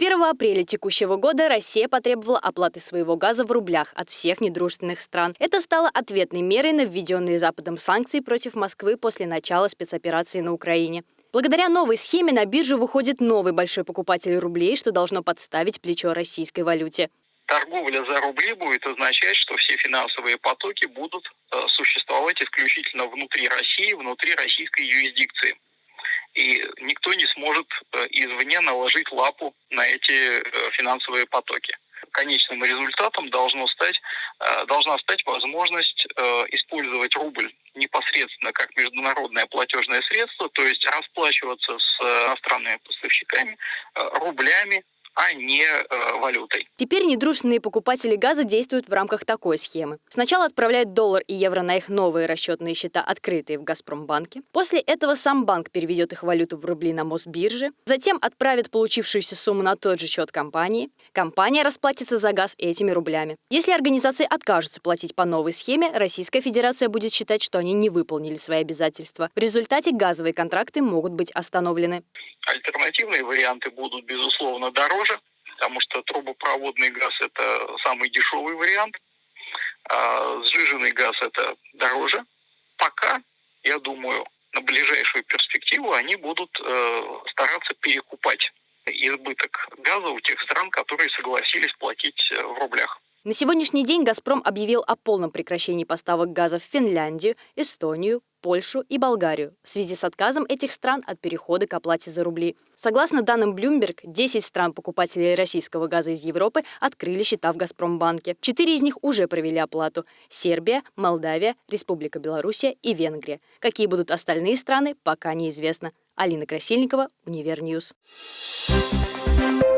1 апреля текущего года Россия потребовала оплаты своего газа в рублях от всех недружественных стран. Это стало ответной мерой на введенные Западом санкции против Москвы после начала спецоперации на Украине. Благодаря новой схеме на биржу выходит новый большой покупатель рублей, что должно подставить плечо российской валюте. Торговля за рубли будет означать, что все финансовые потоки будут э, существовать исключительно внутри России, внутри российской юрисдикции и никто не сможет э, извне наложить лапу на эти э, финансовые потоки. Конечным результатом должно стать, э, должна стать возможность использовать рубль непосредственно как международное платежное средство, то есть расплачиваться с иностранными поставщиками рублями, а не э, валютой. Теперь недружественные покупатели газа действуют в рамках такой схемы. Сначала отправляют доллар и евро на их новые расчетные счета, открытые в Газпромбанке. После этого сам банк переведет их валюту в рубли на Мосбирже. Затем отправит получившуюся сумму на тот же счет компании. Компания расплатится за газ этими рублями. Если организации откажутся платить по новой схеме, Российская Федерация будет считать, что они не выполнили свои обязательства. В результате газовые контракты могут быть остановлены. Альтернативные варианты будут, безусловно, дороже, потому что трубопроводный газ – это самый дешевый вариант, а сжиженный газ – это дороже. Пока, я думаю, на ближайшую перспективу они будут э, стараться перекупать избыток газа у тех стран, которые согласились платить э, в рублях. На сегодняшний день «Газпром» объявил о полном прекращении поставок газа в Финляндию, Эстонию, Польшу и Болгарию в связи с отказом этих стран от перехода к оплате за рубли. Согласно данным Bloomberg, 10 стран-покупателей российского газа из Европы открыли счета в «Газпромбанке». Четыре из них уже провели оплату – Сербия, Молдавия, Республика Белоруссия и Венгрия. Какие будут остальные страны, пока неизвестно. Алина Красильникова, Univer News. Thank you